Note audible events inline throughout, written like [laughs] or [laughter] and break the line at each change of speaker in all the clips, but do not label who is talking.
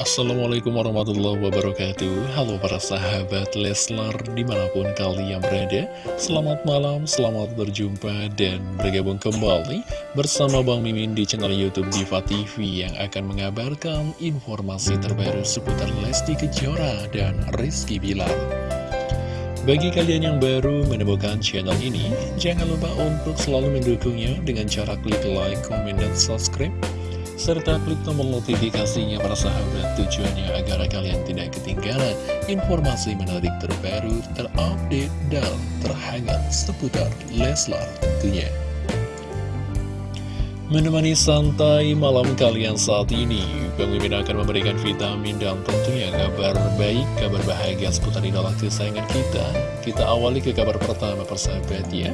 Assalamualaikum warahmatullahi wabarakatuh. Halo para sahabat Leslar di mana pun kalian berada. Selamat malam, selamat berjumpa dan bergabung kembali Bersama Bang Mimin di channel Youtube Diva TV Yang akan mengabarkan informasi terbaru seputar Lesti Kejora dan Rizky Bilar. Bagi kalian yang baru menemukan channel ini, jangan lupa untuk selalu mendukungnya dengan cara klik like, comment, dan subscribe serta klik tombol notifikasinya para sahabat tujuannya agar kalian tidak ketinggalan informasi menarik terbaru, terupdate, dan terhangat seputar Leslar tentunya. Menemani santai malam kalian saat ini, Mimin akan memberikan vitamin dan tentunya kabar baik, kabar bahagia seputar idola kesayangan kita. Kita awali ke kabar pertama persahabat ya.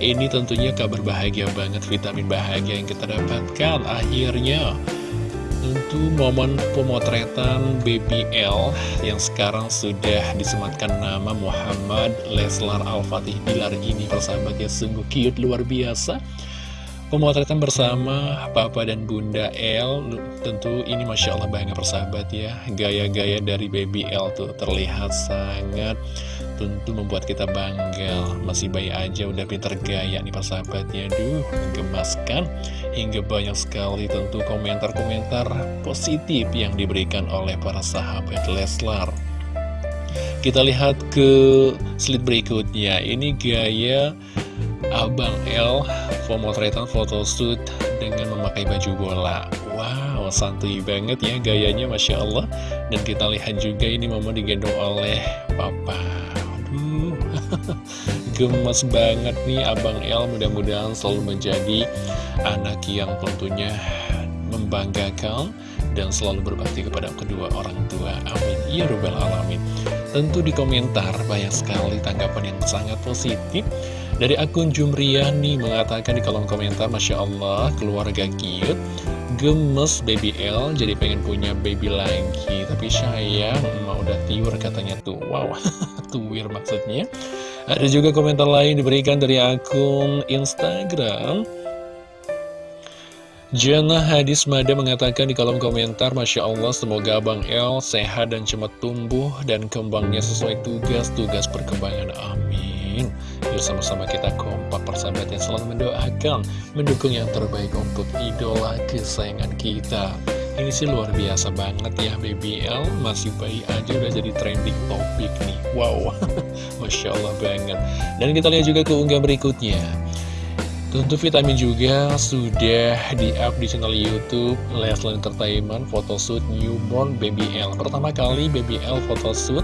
Ini tentunya kabar bahagia banget, vitamin bahagia yang kita dapatkan. Akhirnya, tentu momen pemotretan BBL yang sekarang sudah disematkan nama Muhammad Leslar Al-Fatih Bilar ini persahabatnya sungguh cute luar biasa. Pemotretan bersama Papa dan Bunda L Tentu ini Masya Allah banget persahabat ya. Gaya-gaya dari Baby tuh terlihat sangat Tentu membuat kita bangga. Masih bayi aja udah pinter gaya nih persahabatnya. Duh, menggemaskan Hingga banyak sekali tentu komentar-komentar positif yang diberikan oleh para sahabat Leslar. Kita lihat ke slide berikutnya. Ini gaya Abang L pemotretan photoshoot dengan memakai baju bola. Wow, santuy banget ya gayanya Masya Allah. Dan kita lihat juga ini mama digendong oleh papa gemes banget nih Abang L Mudah-mudahan selalu menjadi anak yang tentunya membanggakan dan selalu berbakti kepada kedua orang tua. Amin. Ya Rabbal Alamin. Tentu di komentar banyak sekali tanggapan yang sangat positif dari akun Jumriani mengatakan di kolom komentar, Masya Allah, keluarga cute, gemes baby L, jadi pengen punya baby lagi. Tapi sayang, mau udah tiur katanya tuh. Wow, [laughs] tuwir maksudnya. Ada juga komentar lain diberikan dari akun Instagram. Jana Hadis Mada mengatakan di kolom komentar Masya Allah semoga Abang L sehat dan cepat tumbuh dan kembangnya sesuai tugas-tugas perkembangan Amin Yuk sama-sama kita kompak persahabat yang selalu mendoakan Mendukung yang terbaik untuk idola kesayangan kita. Ini sih luar biasa banget ya BBL Masih bayi aja udah jadi trending topik nih. Wow. [laughs] Masya Allah banget. Dan kita lihat juga ke unggah berikutnya Tentu vitamin juga sudah di-up di channel Youtube Leslie Entertainment Photoshoot Newborn BBL Pertama kali BBL Photoshoot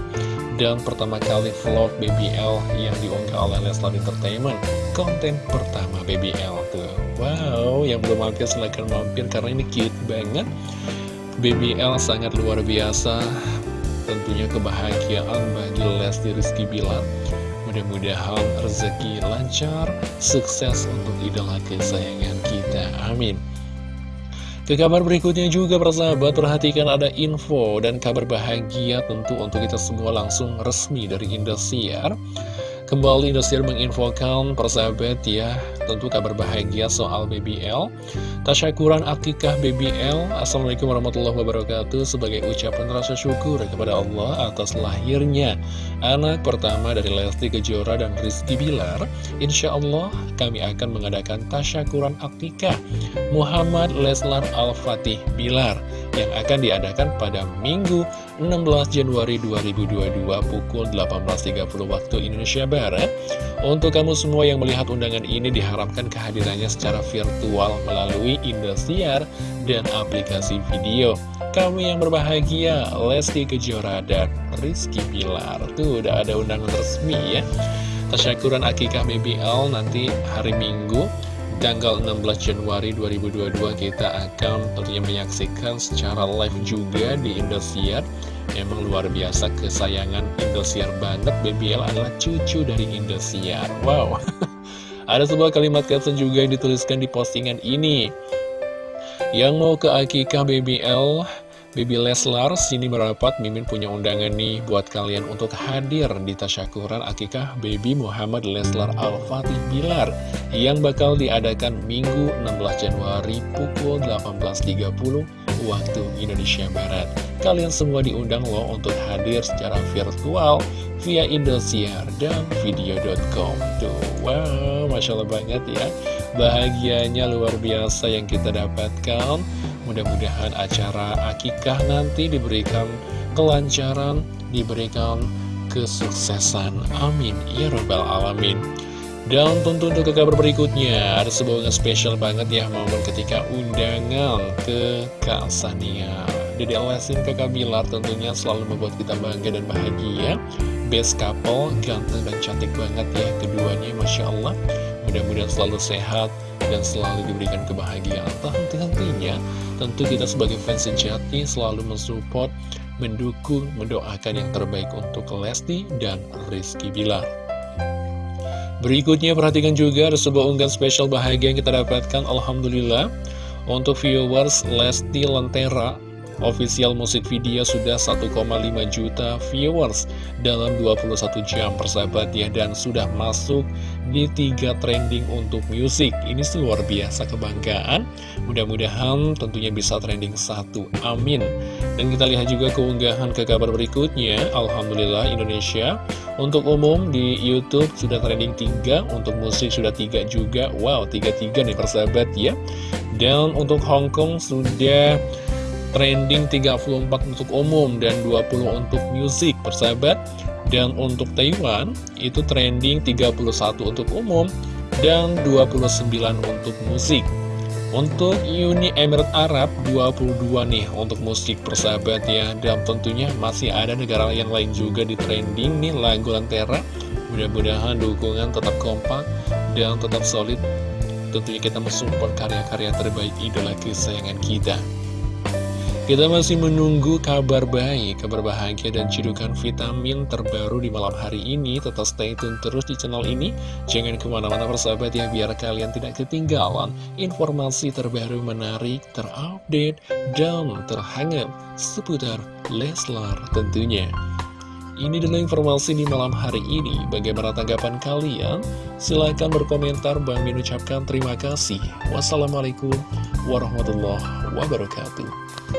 dan pertama kali vlog BBL yang diunggah oleh Leslar Entertainment. Konten pertama BBL tuh. Wow yang belum mampir silahkan mampir karena ini cute banget. BBL sangat luar biasa. Tentunya kebahagiaan bagi Lesti Rizky Bilar mudah-mudahan rezeki lancar sukses untuk idola kesayangan kita. Amin. Ke kabar berikutnya juga persahabat perhatikan ada info dan kabar bahagia tentu untuk kita semua langsung resmi dari Indosiar Kembali Indosiar menginfokan persahabat ya Tentu kabar bahagia soal BBL Tasyakuran akikah BBL Assalamualaikum warahmatullahi wabarakatuh Sebagai ucapan rasa syukur kepada Allah atas lahirnya Anak pertama dari Lesti Kejora dan Rizky Bilar. Insya Allah kami akan mengadakan tasyakuran akikah Muhammad Leslar Al-Fatih Bilar Yang akan diadakan pada Minggu 16 Januari 2022 pukul 18.30 waktu Indonesia Barat. Untuk kamu semua yang melihat undangan ini diharapkan kehadirannya secara virtual melalui Indosiar dan aplikasi video. Kami yang berbahagia, Lesti Kejora dan Rizky Pilar. Tuh udah ada undangan resmi ya. Tasyakuran Akikah BBL nanti hari Minggu tanggal 16 Januari 2022 kita akan tentunya menyaksikan secara live juga di Indosiar. Emang luar biasa kesayangan Indosiar banget. BBL adalah cucu dari Indosiar. Wow. [laughs] Ada sebuah kalimat caption juga yang dituliskan di postingan ini. Yang mau ke Akikah BBL Baby Leslar, sini merapat Mimin punya undangan nih buat kalian untuk hadir di tasyakuran akikah Baby Muhammad Leslar Al-Fatih Bilar yang bakal diadakan Minggu 16 Januari pukul 18.30 waktu Indonesia Barat. kalian semua diundang loh untuk hadir secara virtual via Indosiar dan video.com wow, Masya Allah banget ya. Bahagianya luar biasa yang kita dapatkan Mudah-mudahan acara akikah nanti diberikan kelancaran, diberikan kesuksesan. Amin. Ya Rabbal Alamin. Dan tentu untuk kabar berikutnya, ada sebuah spesial banget ya momen ketika undangan ke Kak Sania. Dede Lesin kakak Bilar tentunya selalu membuat kita bangga dan bahagia. Best couple, ganteng dan cantik banget ya keduanya, Masya Allah. Mudah-mudahan selalu sehat dan selalu diberikan kebahagiaan. Henti-hentinya, tentu kita sebagai fans sejati selalu mensupport mendukung, mendoakan yang terbaik untuk Lesti dan Rizky Bilar. Berikutnya perhatikan juga ada sebuah unggahan spesial bahagia yang kita dapatkan Alhamdulillah Untuk viewers Lesti Lentera Official musik video sudah 1,5 juta viewers dalam 21 jam persahabat ya Dan sudah masuk di tiga trending untuk musik Ini luar biasa kebanggaan. Mudah-mudahan tentunya bisa trending satu. Amin. Dan kita lihat juga keunggahan ke kabar berikutnya. Alhamdulillah Indonesia Untuk umum di Youtube sudah trending 3 Untuk musik sudah 3 juga. Wow 3-3 nih persahabat ya. Dan untuk Hong Kong sudah trending 34 untuk umum dan 20 untuk musik persahabat. Dan untuk Taiwan itu trending 31 untuk umum dan 29 untuk musik untuk Uni Emirat Arab 22 nih untuk musik persahabat ya. Dan tentunya masih ada negara yang lain juga di trending nih lagu Lantera mudah-mudahan dukungan tetap kompak dan tetap solid. Tentunya kita mensupport karya-karya terbaik idola kesayangan kita kita masih menunggu kabar baik, kabar bahagia dan cidukan vitamin terbaru di malam hari ini. Tetap stay tune terus di channel ini. Jangan ke mana-mana persahabat ya, biar kalian tidak ketinggalan informasi terbaru menarik, terupdate, dan terhangat seputar Leslar tentunya. Ini adalah informasi di malam hari ini. Bagaimana tanggapan kalian? Silahkan berkomentar. Bang Min ucapkan terima kasih. Wassalamualaikum warahmatullahi wabarakatuh.